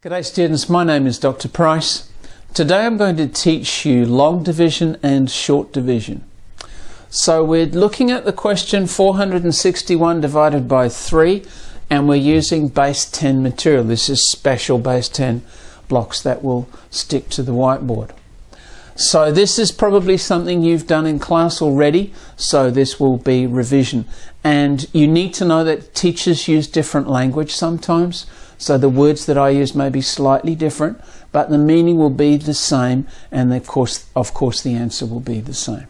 G'day students, my name is Dr. Price. Today I'm going to teach you long division and short division. So we're looking at the question 461 divided by 3 and we're using base 10 material. This is special base 10 blocks that will stick to the whiteboard. So this is probably something you've done in class already, so this will be revision. And you need to know that teachers use different language sometimes. So the words that I use may be slightly different, but the meaning will be the same, and of course, of course, the answer will be the same.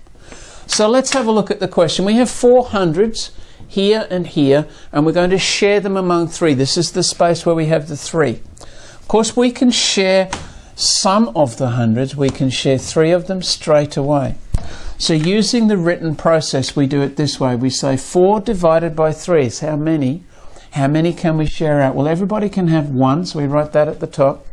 So let's have a look at the question. We have four hundreds here and here, and we're going to share them among three. This is the space where we have the three. Of course, we can share some of the hundreds. We can share three of them straight away. So using the written process, we do it this way. We say 4 divided by 3 is how many? How many can we share out? Well, everybody can have one, so we write that at the top.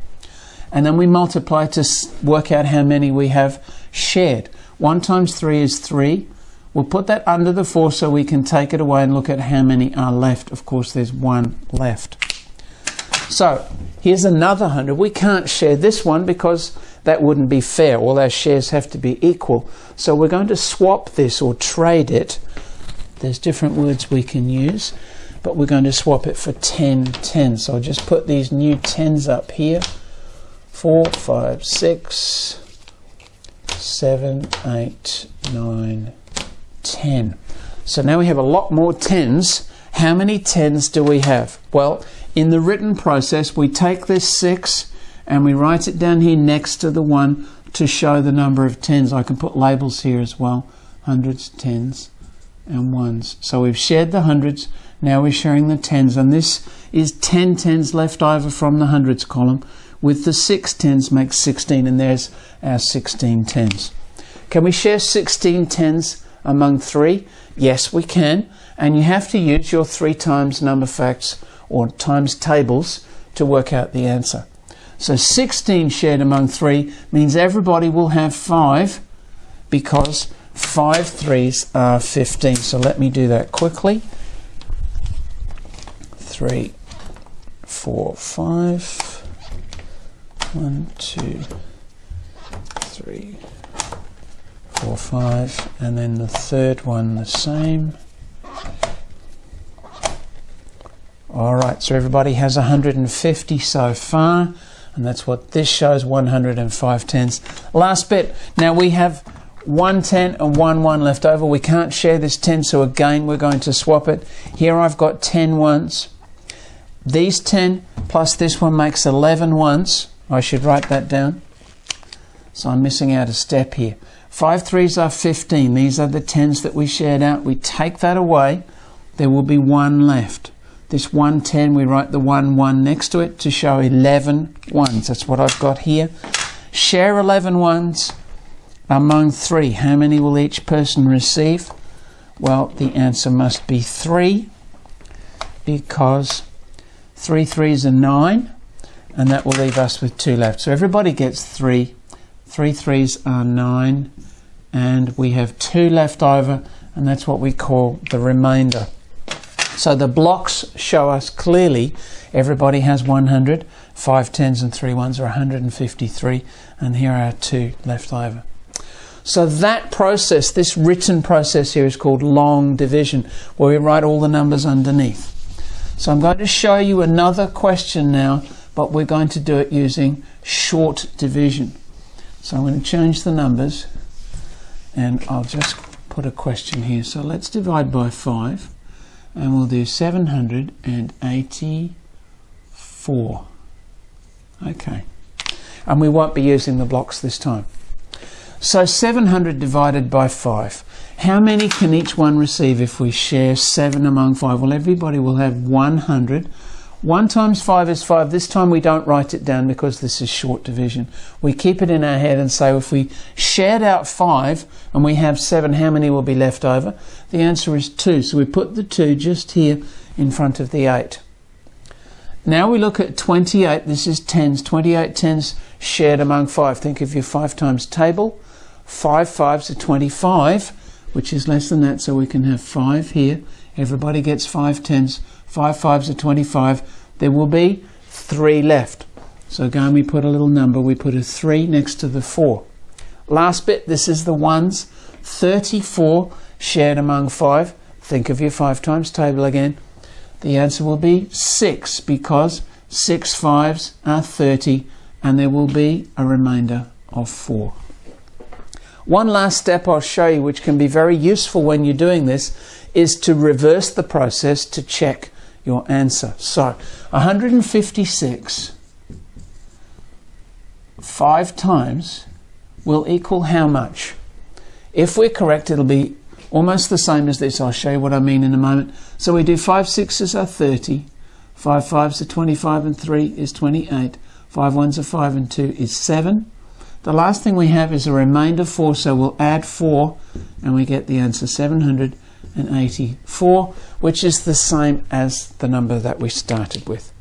And then we multiply to work out how many we have shared. 1 times 3 is 3. We'll put that under the 4 so we can take it away and look at how many are left. Of course, there's one left. So, here's another 100. We can't share this one because that wouldn't be fair. All our shares have to be equal. So we're going to swap this or trade it. There's different words we can use but we're going to swap it for 10 10. So I'll just put these new 10s up here. 4, 5, 6, 7, 8, 9, 10. So now we have a lot more 10s. How many 10s do we have? Well, in the written process, we take this 6 and we write it down here next to the 1 to show the number of 10s. I can put labels here as well. Hundreds, tens, and ones. So we've shared the hundreds, now we're sharing the tens, and this is 10 tens left over from the hundreds column. With the six tens makes 16, and there's our 16 tens. Can we share 16 tens among three? Yes, we can. And you have to use your three times number facts or times tables to work out the answer. So 16 shared among three means everybody will have five because five threes are 15. So let me do that quickly three, four, five. One, two, three, four, five. And then the third one the same. All right, so everybody has 150 so far, and that's what this shows 105 tens. Last bit. Now we have one 10 and one 1 left over. We can't share this 10, so again we're going to swap it. Here I've got 10 ones. These 10 plus this one makes 11 ones. I should write that down. So I'm missing out a step here. 5 threes are 15. These are the 10s that we shared out. We take that away. There will be one left. This 110, we write the 1 1 next to it to show 11 ones. That's what I've got here. Share 11 ones among 3. How many will each person receive? Well, the answer must be 3 because Three threes are nine, and that will leave us with two left. So everybody gets three. Three threes are nine, and we have two left over, and that's what we call the remainder. So the blocks show us clearly everybody has 100, five tens and three ones are 153, and here are two left over. So that process, this written process here is called long division, where we write all the numbers underneath. So I'm going to show you another question now, but we're going to do it using short division. So I'm going to change the numbers and I'll just put a question here. So let's divide by 5 and we'll do 784. Okay. And we won't be using the blocks this time. So 700 divided by 5. How many can each one receive if we share 7 among 5? Well, everybody will have 100. 1 times 5 is 5. This time we don't write it down because this is short division. We keep it in our head and say if we shared out 5 and we have 7, how many will be left over? The answer is 2. So we put the 2 just here in front of the 8. Now we look at 28. This is tens. 28 tens shared among 5. Think of your 5 times table. 5 fives are 25 which is less than that, so we can have 5 here. Everybody gets 5 tens. 5 fives are 25. There will be 3 left. So again, we put a little number. We put a 3 next to the 4. Last bit, this is the ones. 34 shared among 5. Think of your 5 times table again. The answer will be 6 because 6 fives are 30 and there will be a remainder of 4. One last step I'll show you which can be very useful when you're doing this is to reverse the process to check your answer. So 156 5 times will equal how much? If we're correct it'll be almost the same as this. I'll show you what I mean in a moment. So we do 5 sixes are 30, 5 fives are 25 and 3 is 28, 5 ones are 5 and 2 is 7. The last thing we have is a remainder 4, so we'll add 4 and we get the answer 784, which is the same as the number that we started with.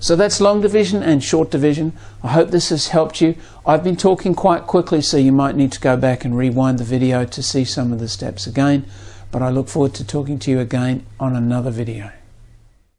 So that's long division and short division. I hope this has helped you. I've been talking quite quickly, so you might need to go back and rewind the video to see some of the steps again. But I look forward to talking to you again on another video.